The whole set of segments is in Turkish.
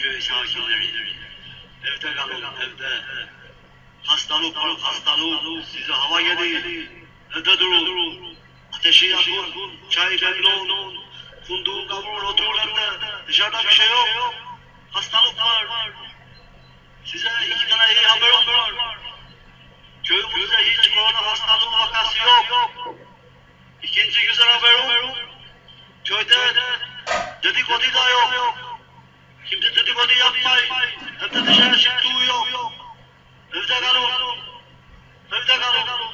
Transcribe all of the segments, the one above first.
köy sakinleri. Evde kalın evde. Hastalık var hastalık. Size hava gelir. Evde durun. Ateşi yakın. Çay demlon. Kunduğun kavurun oturun evde. Dışarıda bir şey yok. Hastalık var. Size iki tane iyi haberim var. Köyümüzde hiç korona hastalığı vakası yok. İkinci güzel haberim. Köyde dedikodu da yok. Yapmayın. Evde dışarı çıktığı yok. Evde kalın. Evde kalın.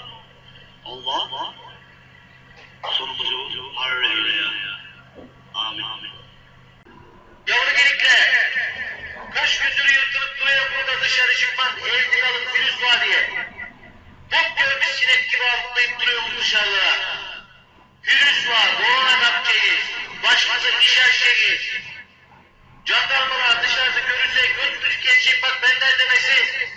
Allah sonumuzu hayır eyle ya. Amin. Yavru gelikler, kaç gündür yırtılıp duruyor burada dışarı çıkmaz, evde kalın virüs var diye. Top görmüş sinek gibi atlayıp duruyoruz dışarıda. Virüs var, korona kapacağız, başımıza iş açacağız. Jandarmalar dışarıda görürse götürüp geçecek bak benden demesin.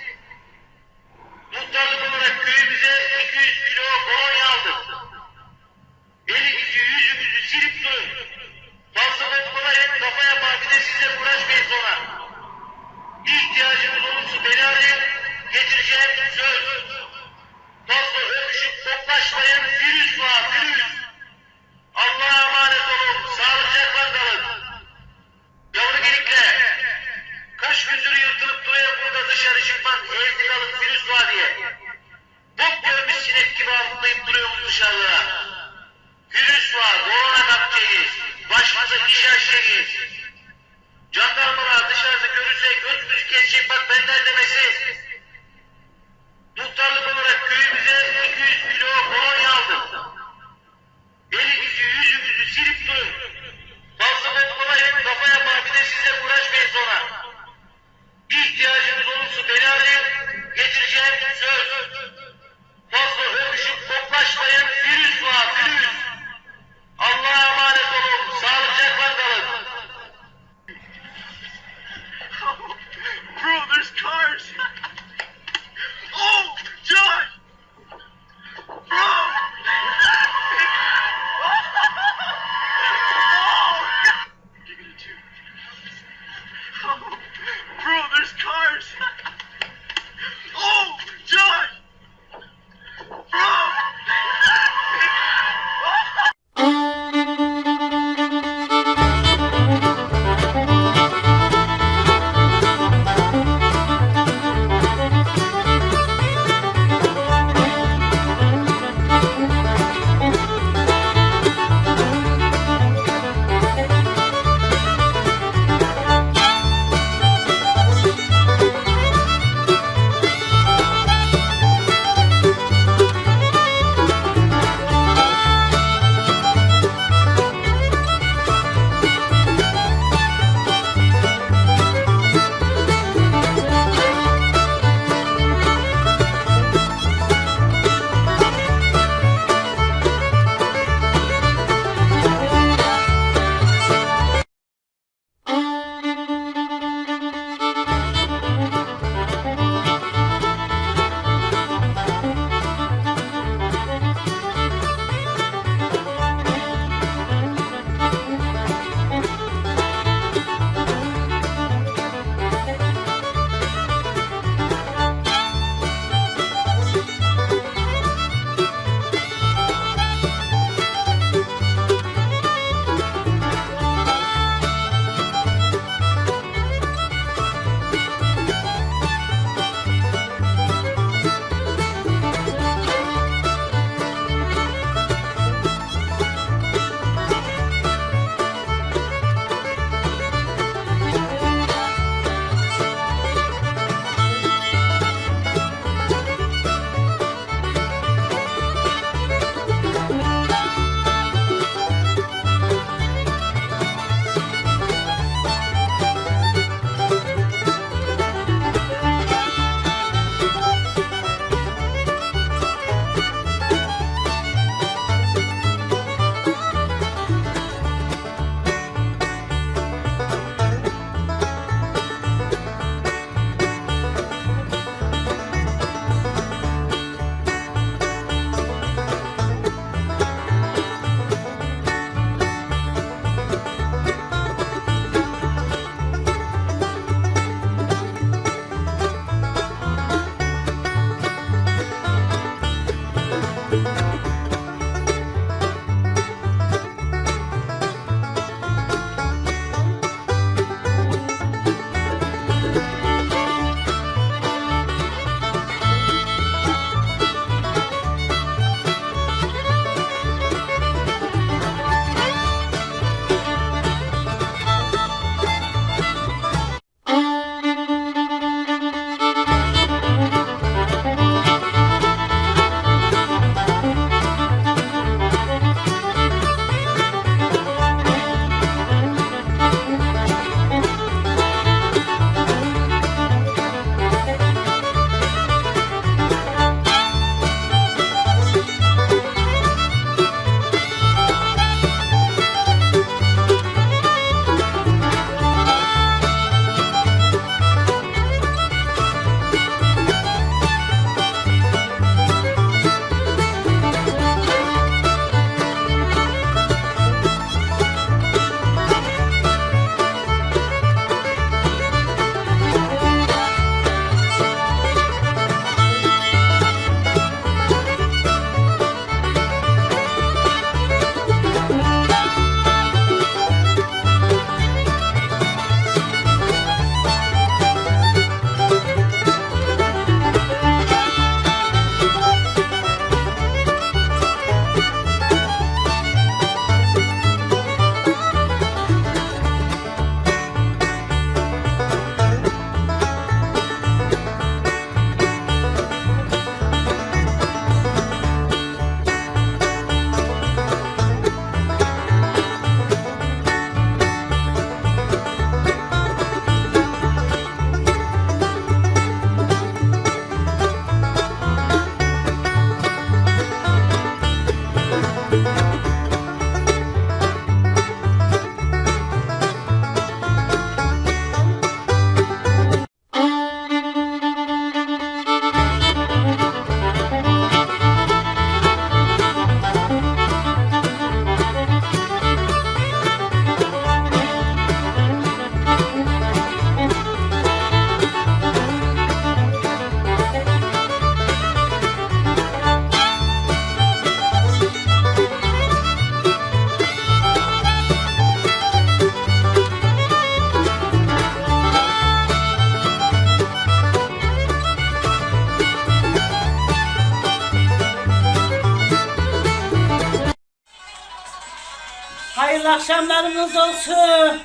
Hayırlı olsun.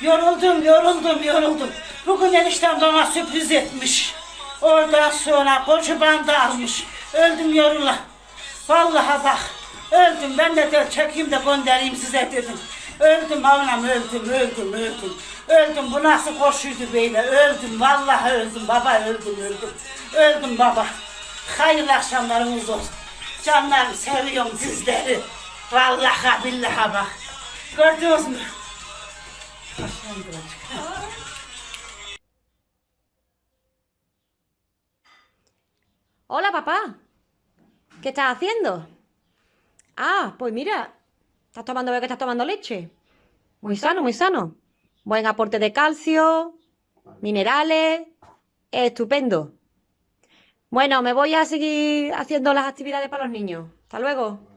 Yoruldum, yoruldum, yoruldum. Bugün eniştem bana sürpriz etmiş. Oradan sonra koçu bandı almış. Öldüm yorula. Vallahi bak. Öldüm. Ben de, de çekeyim de göndereyim size dedim. Öldüm avlam öldüm, öldüm, öldüm. Öldüm. Bu nasıl koşuydu böyle? Öldüm. Vallahi öldüm baba, öldüm, öldüm. Öldüm baba. Hayırlı akşamlarınız olsun. Canlarım seviyorum sizleri. Vallahi billahi bak. Hola, papá. ¿Qué estás haciendo? Ah, pues mira, estás tomando, veo que estás tomando leche. Muy sano, muy sano. Buen aporte de calcio, minerales, estupendo. Bueno, me voy a seguir haciendo las actividades para los niños. Hasta luego.